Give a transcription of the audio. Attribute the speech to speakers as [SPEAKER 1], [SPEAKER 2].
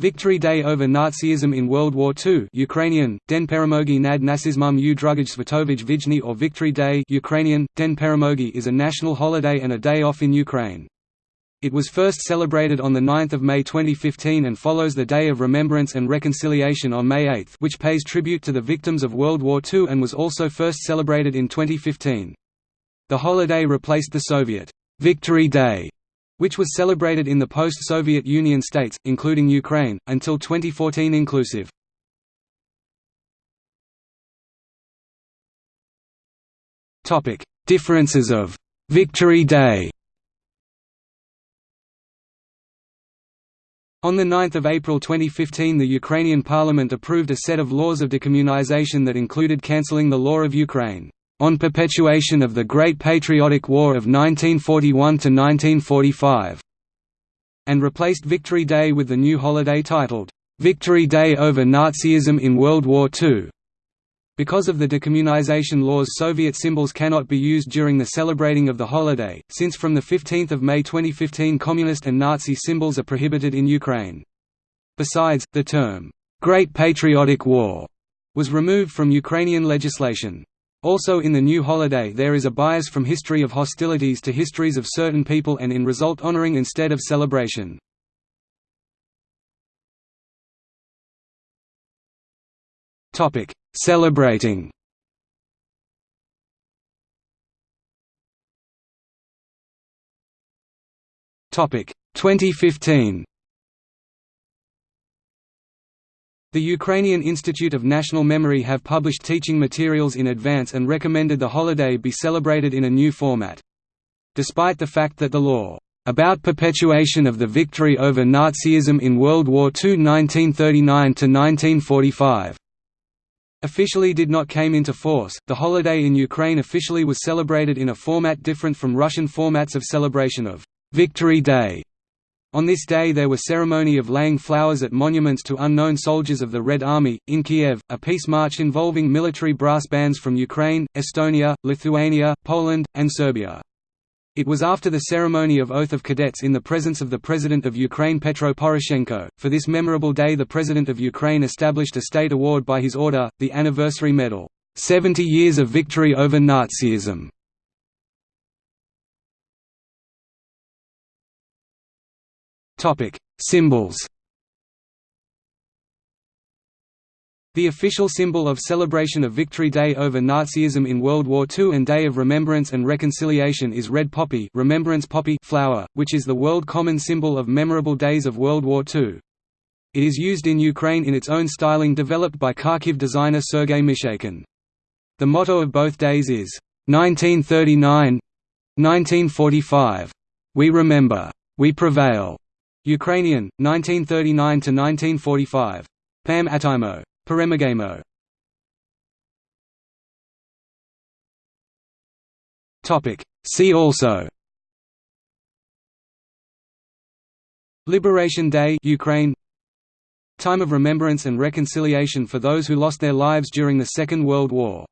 [SPEAKER 1] Victory Day over Nazism in World War II Ukrainian, Den Peremogi nad Nasizmum u Svatovij Vijny or Victory Day Ukrainian, Den Peremogi is a national holiday and a day off in Ukraine. It was first celebrated on 9 May 2015 and follows the Day of Remembrance and Reconciliation on May 8 which pays tribute to the victims of World War II and was also first celebrated in 2015. The holiday replaced the Soviet «Victory Day» which was celebrated in the post-Soviet Union states, including Ukraine, until 2014 inclusive. Differences of «Victory Day» On 9 April 2015 the Ukrainian parliament approved a set of laws of decommunization that included cancelling the law of Ukraine on perpetuation of the Great Patriotic War of 1941–1945", and replaced Victory Day with the new holiday titled, "'Victory Day over Nazism in World War II". Because of the decommunization laws Soviet symbols cannot be used during the celebrating of the holiday, since from 15 May 2015 Communist and Nazi symbols are prohibited in Ukraine. Besides, the term, "'Great Patriotic War' was removed from Ukrainian legislation. Also in the new holiday there is a bias from history of hostilities to histories of certain people and in result honoring instead of celebration. Celebrating. Topic. 2015 The Ukrainian Institute of National Memory have published teaching materials in advance and recommended the holiday be celebrated in a new format. Despite the fact that the law, "...about perpetuation of the victory over Nazism in World War II 1939–1945", officially did not came into force, the holiday in Ukraine officially was celebrated in a format different from Russian formats of celebration of «Victory Day» On this day there was ceremony of laying flowers at monuments to unknown soldiers of the Red Army. In Kiev, a peace march involving military brass bands from Ukraine, Estonia, Lithuania, Poland, and Serbia. It was after the ceremony of Oath of Cadets in the presence of the President of Ukraine Petro Poroshenko. For this memorable day the President of Ukraine established a state award by his order, the Anniversary Medal, 70 Years of Victory over Nazism. Topic: Symbols. The official symbol of celebration of Victory Day over Nazism in World War II and Day of Remembrance and Reconciliation is red poppy, remembrance poppy flower, which is the world common symbol of memorable days of World War II. It is used in Ukraine in its own styling developed by Kharkiv designer Sergei Mishaykin. The motto of both days is 1939 1945. We remember. We prevail. Ukrainian, 1939–1945. Pam Atimo. Peremagamo. See also Liberation Day Ukraine Time of Remembrance and Reconciliation for those who lost their lives during the Second World War